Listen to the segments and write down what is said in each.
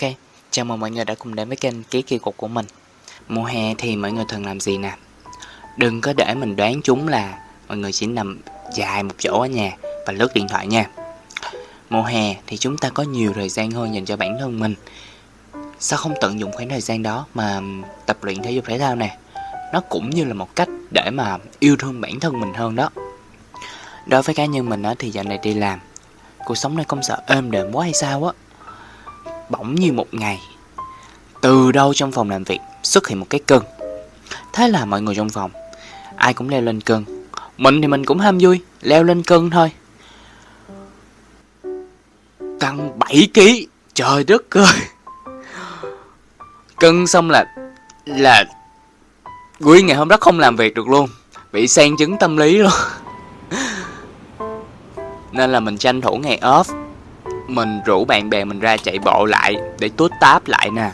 OK, Chào mừng mọi người đã cùng đến với kênh Ký Kỳ Cục của mình. Mùa hè thì mọi người thường làm gì nè? Đừng có để mình đoán chúng là mọi người chỉ nằm dài một chỗ ở nhà và lướt điện thoại nha. Mùa hè thì chúng ta có nhiều thời gian hơn dành cho bản thân mình. Sao không tận dụng khoảng thời gian đó mà tập luyện thể dục thể thao nè? Nó cũng như là một cách để mà yêu thương bản thân mình hơn đó. Đối với cá nhân mình á, thì dạo này đi làm Cuộc sống này không sợ êm đềm quá hay sao á. Bỗng như một ngày. Từ đâu trong phòng làm việc xuất hiện một cái cân Thế là mọi người trong phòng, Ai cũng leo lên cân Mình thì mình cũng ham vui, Leo lên cân thôi. Cân 7kg Trời đất ơi. Cân xong là Là Nguyên ngày hôm đó không làm việc được luôn, Bị sang chứng tâm lý luôn. Nên là mình tranh thủ ngày off. Mình rủ bạn bè mình ra chạy bộ lại Để tút táp lại nè.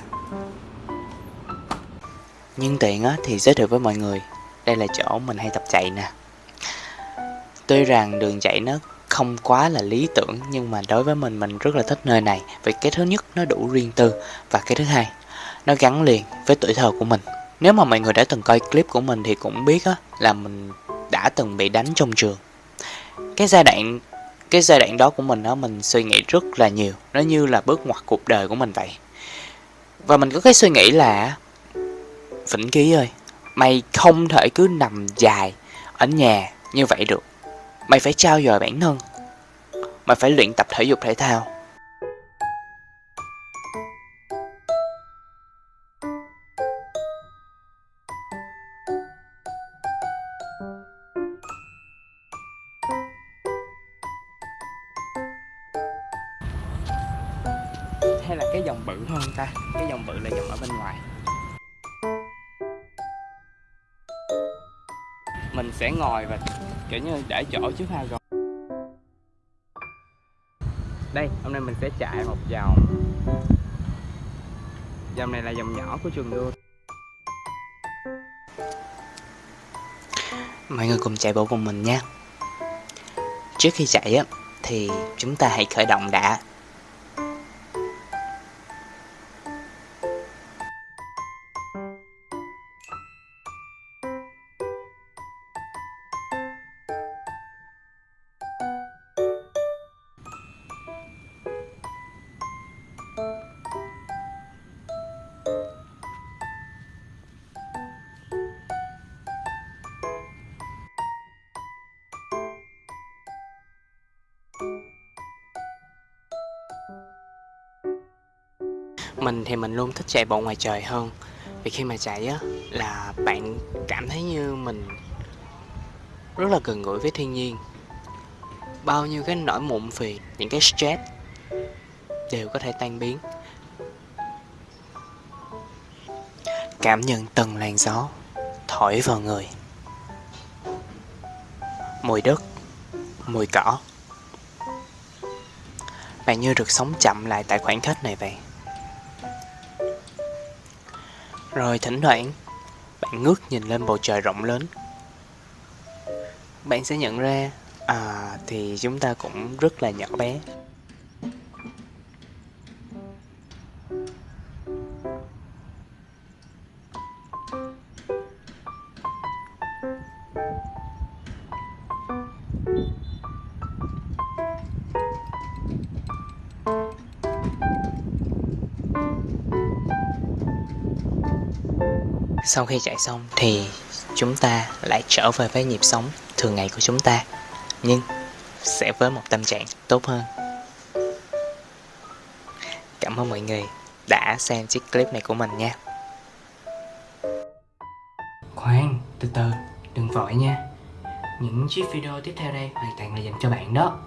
Nhưng tiện á, thì giới thiệu với mọi người. Đây là chỗ mình hay tập chạy nè. Tuy rằng đường chạy nó không quá là lý tưởng Nhưng mà đối với mình mình rất là thích nơi này Vì cái thứ nhất nó đủ riêng tư Và cái thứ hai Nó gắn liền với tuổi thơ của mình. Nếu mà mọi người đã từng coi clip của mình thì cũng biết á Là mình đã từng bị đánh trong trường. Cái giai đoạn cái giai đoạn đó của mình đó mình suy nghĩ rất là nhiều. Nó như là bước ngoặt cuộc đời của mình vậy. Và mình có cái suy nghĩ là, vĩnh ký ơi, mày không thể cứ nằm dài ở nhà như vậy được. Mày phải trao dồi bản thân. Mày phải luyện tập thể dục thể thao. Hay là cái dòng bự hơn ta? Cái dòng bự là dòng ở bên ngoài. Mình sẽ ngồi và, kiểu như, để chỗ trước hai rồi đây, hôm nay mình sẽ chạy một vòng. Dòng này là dòng nhỏ của trường đua. Mọi người cùng chạy bộ cùng mình nha. Trước khi chạy á, thì chúng ta hãy khởi động đã. Mình thì mình luôn thích chạy bộ ngoài trời hơn. Vì khi mà chạy á, là bạn cảm thấy như mình rất là gần gũi với thiên nhiên. Bao nhiêu cái nỗi mụn phiền, những cái stress đều có thể tan biến. Cảm nhận từng làn gió thổi vào người. Mùi đất, mùi cỏ. Bạn như được sống chậm lại tại khoảnh khắc này vậy rồi thỉnh thoảng, bạn ngước nhìn lên bầu trời rộng lớn. Bạn sẽ nhận ra à thì chúng ta cũng rất là nhỏ bé. Sau khi chạy xong thì chúng ta lại trở về với nhịp sống thường ngày của chúng ta Nhưng sẽ với một tâm trạng tốt hơn. Cảm ơn mọi người đã xem chiếc clip này của mình nha. Khoan, từ từ, đừng vội nha. Những chiếc video tiếp theo đây hoàn toàn là dành cho bạn đó.